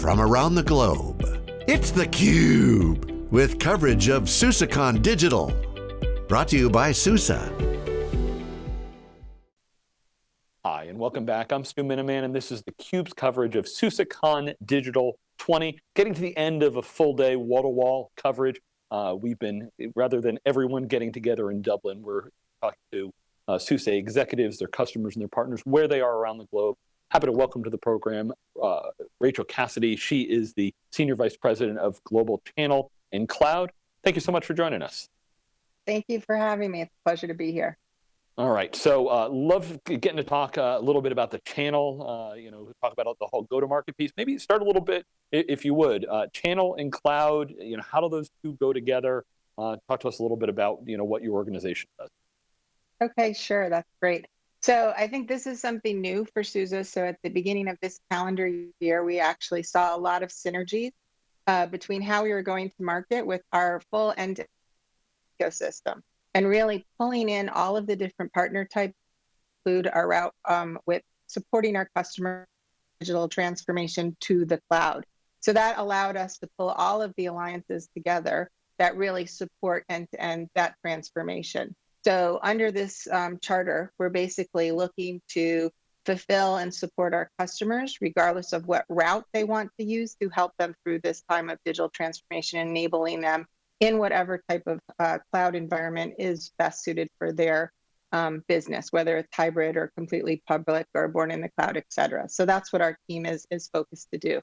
from around the globe. It's theCUBE, with coverage of SUSECON Digital. Brought to you by SUSE. Hi, and welcome back. I'm Stu Miniman, and this is theCUBE's coverage of SUSECON Digital 20, getting to the end of a full day wall-to-wall -wall coverage. Uh, we've been, rather than everyone getting together in Dublin, we're talking to uh, SUSE executives, their customers and their partners, where they are around the globe. Happy to welcome to the program uh, Rachel Cassidy. She is the Senior Vice President of Global Channel and Cloud. Thank you so much for joining us. Thank you for having me. It's a pleasure to be here. All right, so uh, love getting to talk uh, a little bit about the channel, uh, you know, talk about the whole go-to-market piece. Maybe start a little bit, if you would, uh, channel and cloud, you know, how do those two go together? Uh, talk to us a little bit about, you know, what your organization does. Okay, sure, that's great. So I think this is something new for SUSE. So at the beginning of this calendar year, we actually saw a lot of synergies uh, between how we were going to market with our full end ecosystem and really pulling in all of the different partner types, include our route um, with supporting our customer digital transformation to the cloud. So that allowed us to pull all of the alliances together that really support end-to-end that transformation. So under this um, charter, we're basically looking to fulfill and support our customers, regardless of what route they want to use to help them through this time of digital transformation, enabling them in whatever type of uh, cloud environment is best suited for their um, business, whether it's hybrid or completely public or born in the cloud, et cetera. So that's what our team is, is focused to do.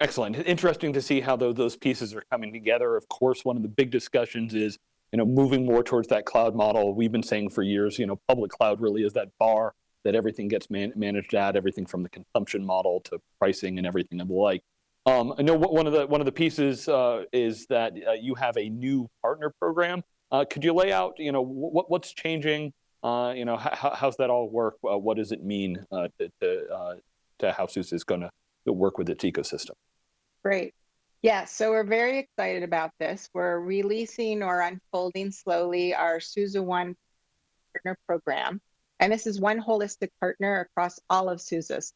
Excellent. Interesting to see how those pieces are coming together. Of course, one of the big discussions is you know, moving more towards that cloud model. We've been saying for years, you know, public cloud really is that bar that everything gets man managed at, everything from the consumption model to pricing and everything of the like. Um, I know one of the one of the pieces uh, is that uh, you have a new partner program. Uh, could you lay out, you know, what what's changing? Uh, you know, how, how's that all work? Uh, what does it mean uh, to to, to how SUSE is going to work with its ecosystem? Great. Yeah, so we're very excited about this. We're releasing or unfolding slowly our SUSE One partner program. And this is one holistic partner across all of SUSE.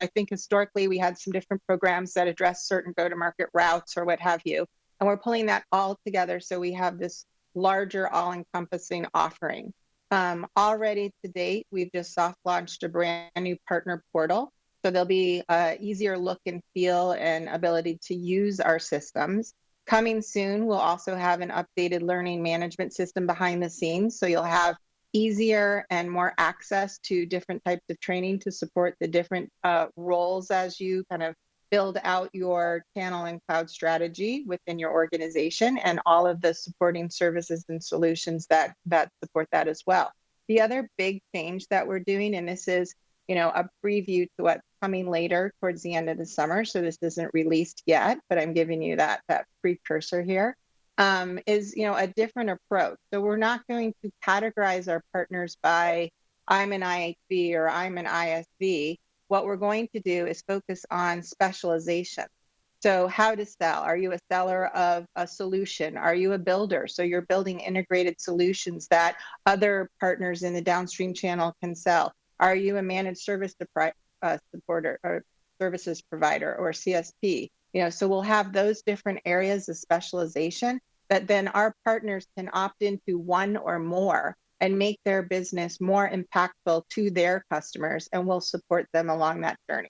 I think historically we had some different programs that address certain go-to-market routes or what have you. And we're pulling that all together so we have this larger all-encompassing offering. Um, already to date, we've just soft launched a brand new partner portal. So there'll be easier look and feel and ability to use our systems. Coming soon, we'll also have an updated learning management system behind the scenes. So you'll have easier and more access to different types of training to support the different uh, roles as you kind of build out your channel and cloud strategy within your organization and all of the supporting services and solutions that that support that as well. The other big change that we're doing, and this is you know a preview to what's coming later towards the end of the summer, so this isn't released yet, but I'm giving you that that precursor here um, is you know a different approach. So we're not going to categorize our partners by I'm an IHV or I'm an ISV. What we're going to do is focus on specialization. So how to sell? Are you a seller of a solution? Are you a builder? So you're building integrated solutions that other partners in the downstream channel can sell. Are you a managed service uh, supporter or services provider or CSP? You know, so we'll have those different areas of specialization that then our partners can opt into one or more and make their business more impactful to their customers and we'll support them along that journey.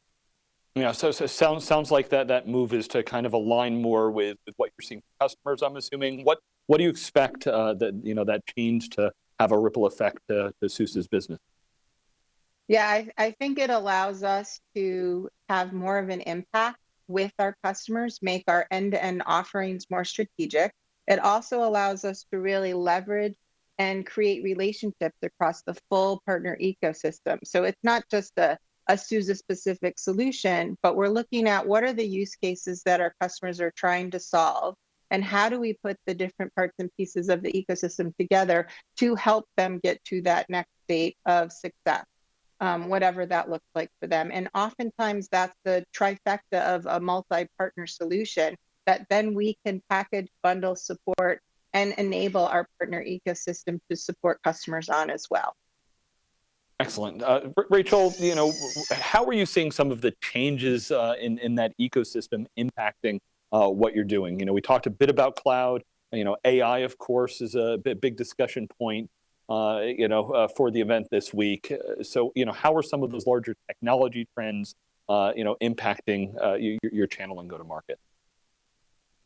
Yeah, so, so sounds sounds like that that move is to kind of align more with, with what you're seeing from customers. I'm assuming. What what do you expect uh, that you know that change to have a ripple effect to, to SUSE's business? Yeah, I, I think it allows us to have more of an impact with our customers, make our end-to-end offerings more strategic, it also allows us to really leverage and create relationships across the full partner ecosystem. So it's not just a, a SUSE specific solution, but we're looking at what are the use cases that our customers are trying to solve and how do we put the different parts and pieces of the ecosystem together to help them get to that next state of success, um, whatever that looks like for them. And oftentimes that's the trifecta of a multi-partner solution that then we can package, bundle, support, and enable our partner ecosystem to support customers on as well. Excellent. Uh, Rachel, you know, how are you seeing some of the changes uh, in, in that ecosystem impacting uh, what you're doing? You know, we talked a bit about cloud, you know, AI, of course, is a big discussion point, uh, you know, uh, for the event this week. Uh, so, you know, how are some of those larger technology trends, you know, impacting your, your channel and go-to-market?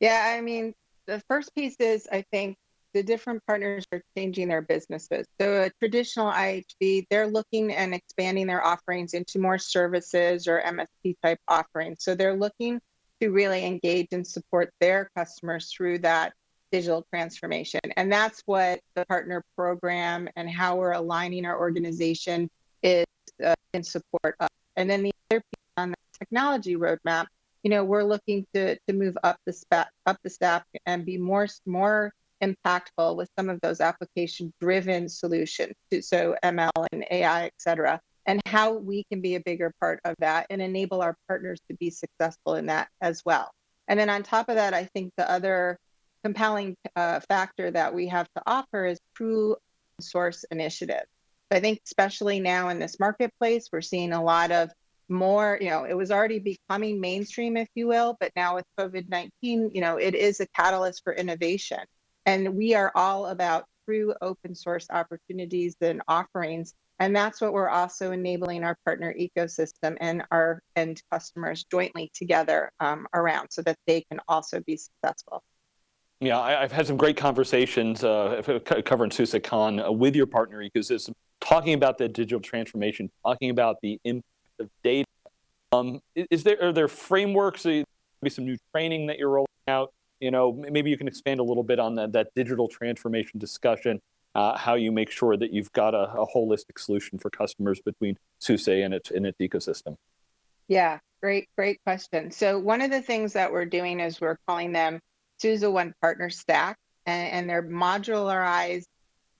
Yeah, I mean, the first piece is, I think, the different partners are changing their businesses. So a traditional IHV, they're looking and expanding their offerings into more services or MSP type offerings. So they're looking to really engage and support their customers through that digital transformation. And that's what the partner program and how we're aligning our organization is uh, in support of. And then the other piece on the technology roadmap, you know, we're looking to to move up the stack up the stack and be more more impactful with some of those application driven solutions, so ML and AI, et cetera, and how we can be a bigger part of that and enable our partners to be successful in that as well. And then on top of that, I think the other compelling uh, factor that we have to offer is true source initiative. I think especially now in this marketplace, we're seeing a lot of more, you know, it was already becoming mainstream, if you will, but now with COVID-19, you know, it is a catalyst for innovation. And we are all about true open source opportunities and offerings. And that's what we're also enabling our partner ecosystem and our end customers jointly together um, around so that they can also be successful. Yeah, I, have had some great conversations uh, covering SUSECon uh, with your partner ecosystem, talking about the digital transformation, talking about the impact of data. Um, is there are there frameworks, maybe some new training that you're rolling out you know, maybe you can expand a little bit on that, that digital transformation discussion, uh, how you make sure that you've got a, a holistic solution for customers between SUSE and its, and its ecosystem. Yeah, great, great question. So one of the things that we're doing is we're calling them SUSE One Partner Stack, and, and they're modularized,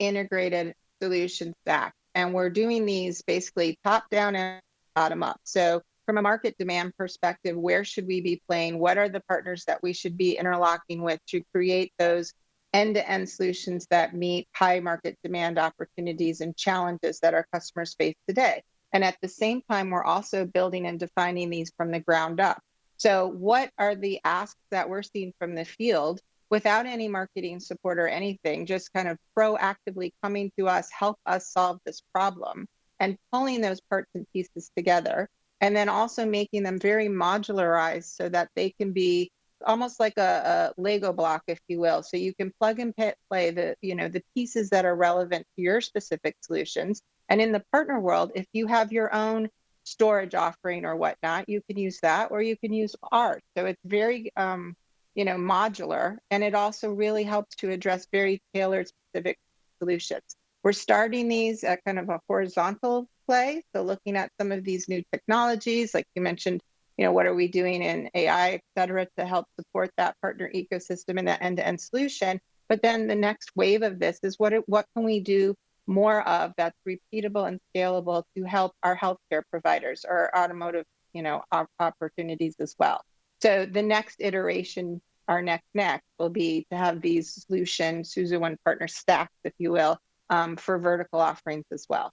integrated solution stack. And we're doing these basically top down and bottom up. So from a market demand perspective, where should we be playing? What are the partners that we should be interlocking with to create those end-to-end solutions that meet high market demand opportunities and challenges that our customers face today? And at the same time, we're also building and defining these from the ground up. So what are the asks that we're seeing from the field without any marketing support or anything, just kind of proactively coming to us, help us solve this problem and pulling those parts and pieces together and then also making them very modularized so that they can be almost like a, a, Lego block, if you will. So you can plug and play the, you know, the pieces that are relevant to your specific solutions. And in the partner world, if you have your own storage offering or whatnot, you can use that, or you can use art. So it's very, um, you know, modular, and it also really helps to address very tailored specific solutions. We're starting these at kind of a horizontal play. So looking at some of these new technologies, like you mentioned, you know, what are we doing in AI, et cetera, to help support that partner ecosystem and that end-to-end solution. But then the next wave of this is what, what can we do more of that's repeatable and scalable to help our healthcare providers or automotive, you know, opportunities as well. So the next iteration, our next next will be to have these solution SUSE One partner stacks, if you will, um, for vertical offerings as well.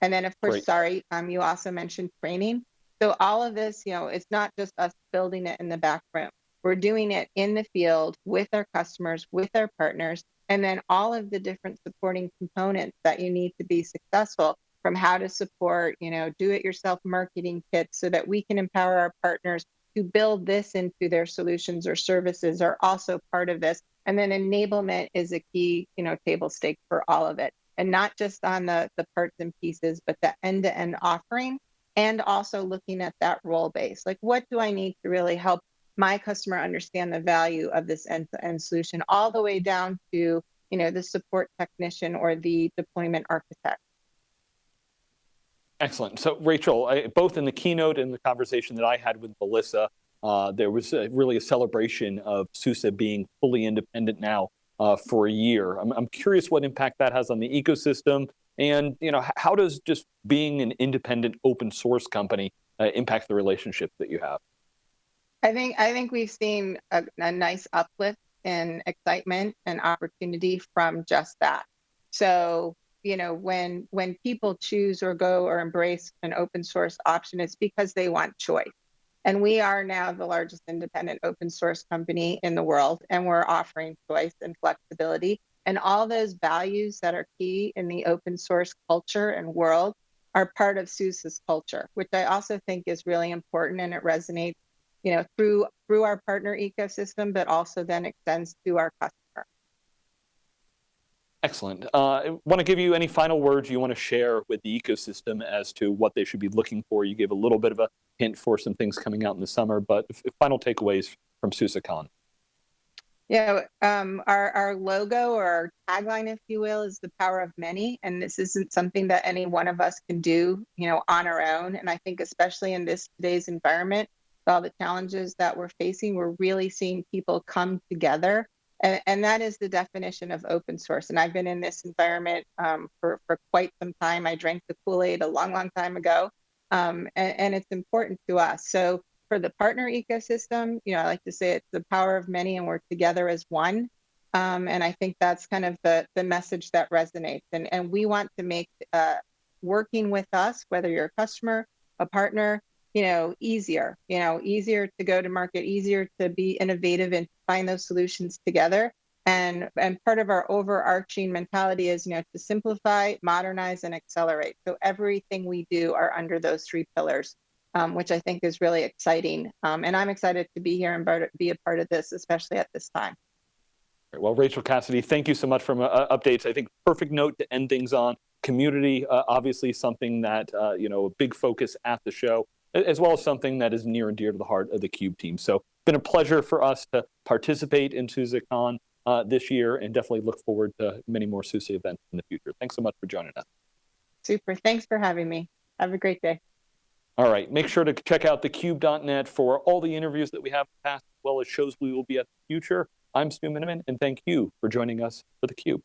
And then, of course, Great. sorry, um, you also mentioned training. So all of this, you know, it's not just us building it in the back room. We're doing it in the field with our customers, with our partners, and then all of the different supporting components that you need to be successful from how to support, you know, do-it-yourself marketing kits so that we can empower our partners to build this into their solutions or services are also part of this. And then enablement is a key, you know, table stake for all of it and not just on the, the parts and pieces, but the end to end offering and also looking at that role base. Like, what do I need to really help my customer understand the value of this end to end solution, all the way down to you know the support technician or the deployment architect. Excellent. So, Rachel, I, both in the keynote and the conversation that I had with Melissa, uh, there was a, really a celebration of SUSE being fully independent now uh, for a year. I'm, I'm curious what impact that has on the ecosystem and you know how does just being an independent open source company uh, impact the relationship that you have? I think I think we've seen a, a nice uplift in excitement and opportunity from just that. So you know, when when people choose or go or embrace an open source option, it's because they want choice. And we are now the largest independent open source company in the world, and we're offering choice and flexibility. And all those values that are key in the open source culture and world are part of SUSE's culture, which I also think is really important and it resonates, you know, through through our partner ecosystem, but also then extends to our customer. Excellent. Uh, I want to give you any final words you want to share with the ecosystem as to what they should be looking for. You gave a little bit of a hint for some things coming out in the summer, but final takeaways from SUSECon. Yeah, um, our, our logo or our tagline, if you will, is the power of many. And this isn't something that any one of us can do, you know, on our own. And I think especially in this today's environment, all the challenges that we're facing, we're really seeing people come together and, and that is the definition of open source. And I've been in this environment um, for, for quite some time. I drank the Kool-Aid a long, long time ago. Um, and, and it's important to us. So for the partner ecosystem, you know, I like to say it's the power of many and we're together as one. Um, and I think that's kind of the, the message that resonates. And, and we want to make uh, working with us, whether you're a customer, a partner, you know, easier, you know, easier to go to market, easier to be innovative and find those solutions together. And, and part of our overarching mentality is, you know, to simplify, modernize, and accelerate. So everything we do are under those three pillars, um, which I think is really exciting. Um, and I'm excited to be here and be a part of this, especially at this time. Well, Rachel Cassidy, thank you so much for uh, updates. I think perfect note to end things on. Community, uh, obviously something that, uh, you know, a big focus at the show as well as something that is near and dear to the heart of the CUBE team. So it's been a pleasure for us to participate in SUSECon uh, this year and definitely look forward to many more SUSE events in the future. Thanks so much for joining us. Super. Thanks for having me. Have a great day. All right. Make sure to check out thecube.net for all the interviews that we have in the past, as well as shows we will be at the future. I'm Stu Miniman, and thank you for joining us for theCUBE.